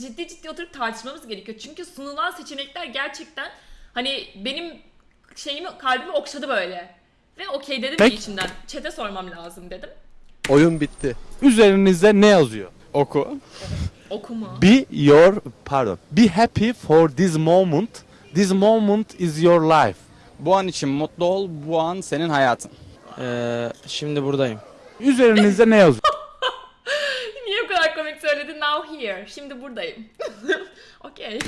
ciddi ciddi oturup tartışmamız gerekiyor. Çünkü sunulan seçenekler gerçekten hani benim şeyimi kalbimi okşadı böyle. Ve okey dedim Peki. ki içimden. Çete sormam lazım dedim. Oyun bitti. Üzerinizde ne yazıyor? Oku. Okuma. Be your pardon. Be happy for this moment. This moment is your life. Bu an için mutlu ol. Bu an senin hayatın. Ee, şimdi buradayım. Üzerinizde ne yazıyor? Niye bu kadar komik söyledin? Now here. Şimdi buradayım. okey.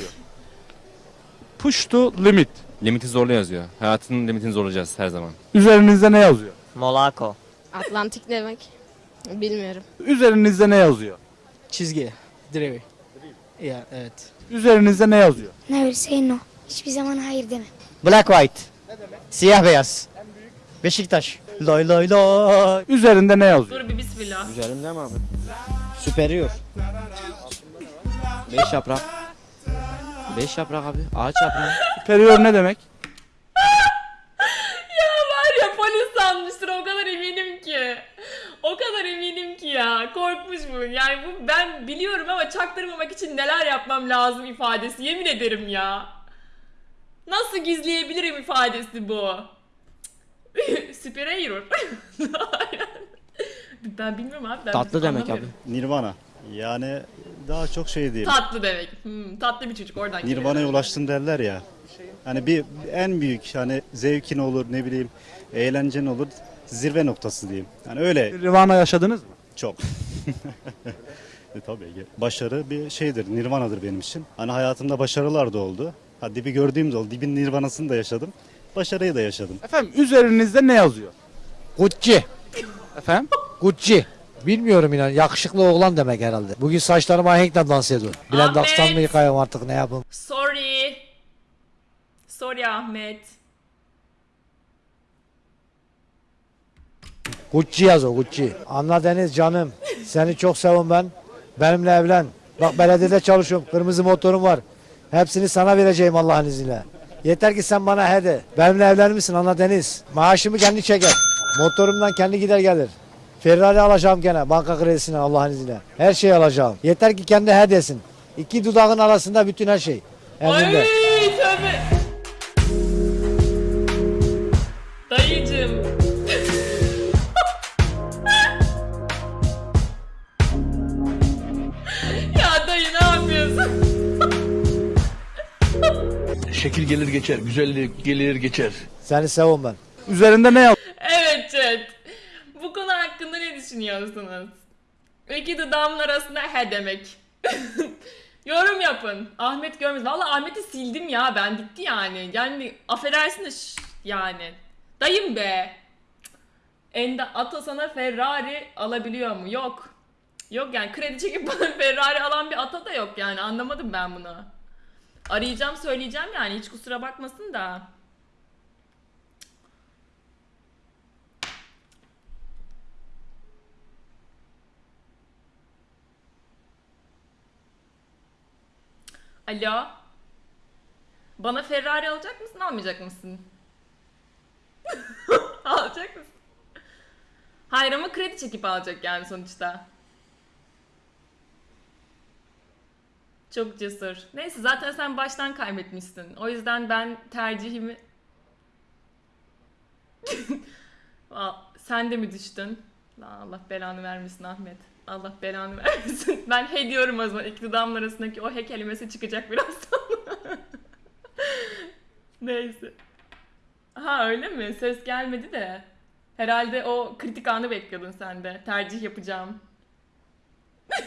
Push to limit. Limiti zorla yazıyor. Hayatının limitini zorlayacağız her zaman. Üzerinizde ne yazıyor? Monaco. Atlantik demek. Bilmiyorum. Üzerinizde ne yazıyor? Çizgi. Direği. Ya evet. Üzerinizde ne yazıyor? Never say no. Hiçbir zaman hayır deme. Black white. Siyah beyaz. Beşiktaş. Loy loy loy. Üzerinde ne yazıyor? Dur bir bismillah. Üzerimde mi abi? Superior. Beş yaprak. Beş yaprak abi. Ağaç yaprağı. Superior ne demek? Ya var ya polis sanmıştır o kadar eminim ki. O kadar eminim ki ya. Korkmuş bu. Yani bu ben biliyorum ama çaktırmamak için neler yapmam lazım ifadesi. Yemin ederim ya. Nasıl gizleyebilirim ifadesi bu? Superior. ben bilmiyorum abi. Ben Tatlı demek abi. Nirvana. Yani daha çok şey değil. Tatlı demek. Hmm, tatlı bir çocuk oradan geliyor. Nirvana'ya ulaştın derler ya. Hani bir en büyük hani zevkin olur ne bileyim eğlencen olur zirve noktası diyeyim. Yani öyle Nirvana yaşadınız mı? çok. e, tabii ki. Başarı bir şeydir, nirvanadır benim için. Hani hayatımda başarılar da oldu. Ha, dibi gördüğüm de oldu. Dibin nirvanasını da yaşadım. Başarıyı da yaşadım. Efendim üzerinizde ne yazıyor? Gucci. Efendim? Gucci. Bilmiyorum inan. Yakışıklı oğlan demek herhalde. Bugün saçlarımı ahenkle dans ediyor. Bilen dakstan mı yıkayım artık ne yapayım. Sorry. Sorry Ahmet. Gucci yaz o Gucci. Anla Deniz canım. Seni çok sevim ben. Benimle evlen. Bak belediyede çalışıyorum. Kırmızı motorum var. Hepsini sana vereceğim Allah'ın izniyle. Yeter ki sen bana he de. Benimle evlenir misin Anla Deniz? Maaşımı kendi çeker. Motorumdan kendi gider gelir. Ferrari alacağım gene banka kredisine Allah'ın izniyle. Her şeyi alacağım. Yeter ki kendi he desin. İki dudağın arasında bütün her şey. Emrinde. Ay tövbe. Dayıcım. ya dayı ne yapıyorsun? Şekil gelir geçer, güzellik gelir geçer. Seni sevim ben. Üzerinde ne yazıyor? Evet chat. Bu konu hakkında ne düşünüyorsunuz? İki dudağımın arasında he demek. Yorum yapın. Ahmet görmez. Valla Ahmet'i sildim ya ben. Bitti yani. Yani affedersin de şş, yani. Dayım be. Enda Ata sana Ferrari alabiliyor mu? Yok. Yok yani kredi çekip bana Ferrari alan bir ata da yok yani. Anlamadım ben bunu. Arayacağım söyleyeceğim yani. Hiç kusura bakmasın da. Alo. Bana Ferrari alacak mısın, almayacak mısın? alacak mısın? Hayır ama kredi çekip alacak yani sonuçta. Çok cesur. Neyse zaten sen baştan kaybetmişsin. O yüzden ben tercihimi... Sen de mi düştün? Allah belanı vermesin Ahmet. Allah belanı vermesin. Ben he diyorum o zaman. İki dudağımın arasındaki o he kelimesi çıkacak birazdan. Neyse. Ha öyle mi? Ses gelmedi de. Herhalde o kritik anı bekliyordun sen de. Tercih yapacağım.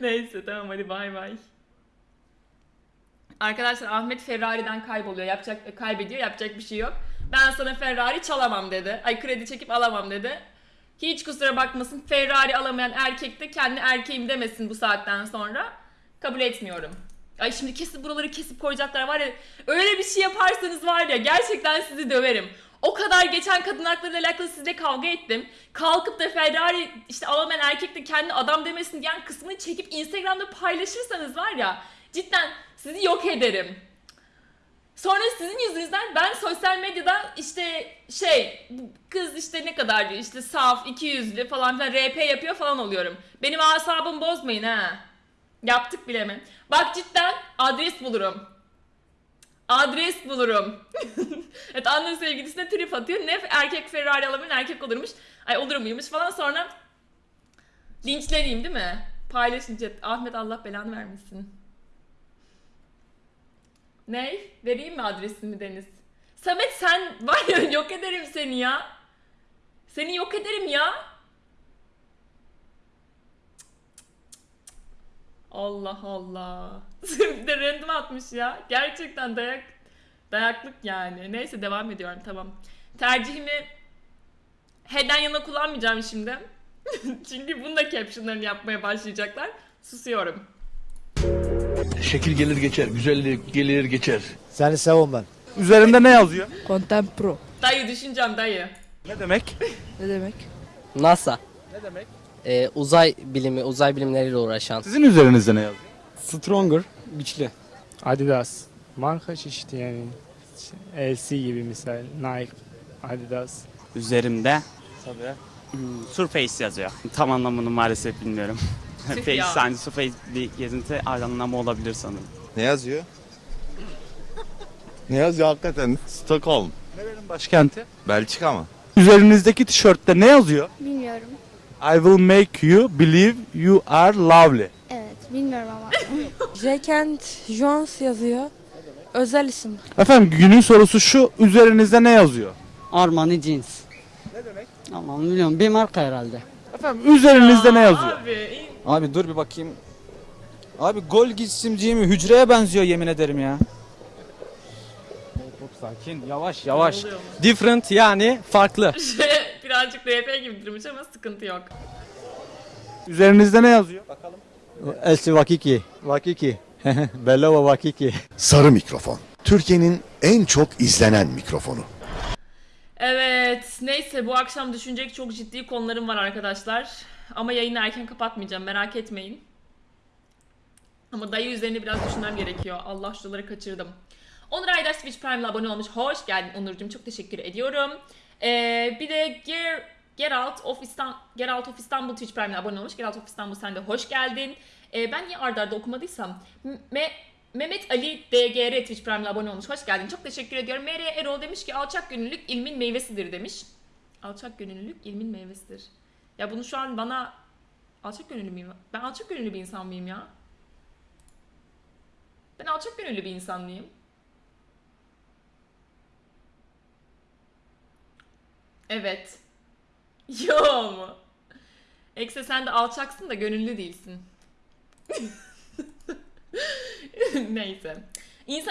Neyse tamam hadi bay bay. Arkadaşlar Ahmet Ferrari'den kayboluyor. Yapacak kaybediyor. Yapacak bir şey yok. Ben sana Ferrari çalamam dedi. Ay kredi çekip alamam dedi. Hiç kusura bakmasın. Ferrari alamayan erkek de kendi erkeğim demesin bu saatten sonra. Kabul etmiyorum. Ay şimdi kesin buraları kesip koyacaklar var ya. Öyle bir şey yaparsanız var ya gerçekten sizi döverim. O kadar geçen kadın hakları ile alakalı sizle kavga ettim. Kalkıp da Ferrari işte alamayan erkek de kendi adam demesin diyen kısmını çekip Instagram'da paylaşırsanız var ya cidden sizi yok ederim. Sonra sizin yüzünüzden ben sosyal medyada işte şey kız işte ne kadar işte saf, iki yüzlü falan filan RP yapıyor falan oluyorum. Benim asabımı bozmayın ha. Yaptık bile mi? Bak cidden adres bulurum. Adres bulurum. evet Anna sevgilisine trip atıyor. Ne erkek Ferrari alabilir erkek olurmuş. Ay olur muymuş falan sonra linçleneyim değil mi? Paylaşınca Ahmet Allah belanı vermesin. Ney? Vereyim mi adresimi Deniz? Samet sen var ya yok ederim seni ya. Seni yok ederim ya. Allah Allah. bir de random atmış ya. Gerçekten dayak dayaklık yani. Neyse devam ediyorum tamam. Tercihimi head'den yana kullanmayacağım şimdi. Çünkü bunun da captionlarını yapmaya başlayacaklar. Susuyorum. Şekil gelir geçer, güzellik gelir geçer. Seni seviyorum ben. Üzerinde ne yazıyor? Content Pro. Dayı düşüneceğim dayı. Ne demek? Ne demek? NASA. Ne demek? Ee, uzay bilimi, uzay bilimleriyle uğraşan. Sizin üzerinizde ne yazıyor? Stronger, güçlü. Adidas. Marka çeşidi yani. LC gibi misal. Nike, Adidas. Üzerimde Tabii. hmm, Surface yazıyor. Tam anlamını maalesef bilmiyorum. Face, yani Surface bir gezinti anlamı olabilir sanırım. Ne yazıyor? ne yazıyor hakikaten? Stockholm. Nerenin başkenti? Belçika mı? Üzerinizdeki tişörtte ne yazıyor? Bilmiyorum. I will make you believe you are lovely. Evet bilmiyorum ama. Jekent Jones yazıyor. Özel isim. Efendim günün sorusu şu. Üzerinizde ne yazıyor? Armani Jeans. Ne demek? Aman bilmiyorum bir marka herhalde. Efendim üzerinizde ne yazıyor? Abi Abi dur bir bakayım. Abi gol gitsimciği mi? Hücreye benziyor yemin ederim ya. Çok sakin, yavaş yavaş. Different yani farklı. Birazcık RP gibi durmuş ama sıkıntı yok. Üzerinizde ne yazıyor? Elsi Vakiki. Vakiki. Bellova Vakiki. Sarı mikrofon. Türkiye'nin en çok izlenen mikrofonu. Evet, neyse bu akşam düşünecek çok ciddi konularım var arkadaşlar. Ama yayını erken kapatmayacağım, merak etmeyin. Ama dayı üzerine biraz düşünmem gerekiyor. Allah şuraları kaçırdım. Onur Aydaş Twitch Prime'la abone olmuş. Hoş geldin Onurcuğum, çok teşekkür ediyorum. Ee, bir de Get Out of İstanbul, Get Out of İstanbul Twitch Prime'la abone olmuş. Get Out of İstanbul sen de hoş geldin. Ee, ben niye arda arda okumadıysam. Me Mehmet Ali DGR Twitch Prime'la abone olmuş. Hoş geldin. Çok teşekkür ediyorum. Meryem Erol demiş ki alçak gönüllülük ilmin meyvesidir demiş. Alçak gönüllülük ilmin meyvesidir. Ya bunu şu an bana alçak gönüllü müyüm? Ben alçak gönüllü bir insan mıyım ya? Ben alçak gönüllü bir insan mıyım? Evet. Yo mu? Ekse sen de alçaksın da gönüllü değilsin. Neyse. İnsan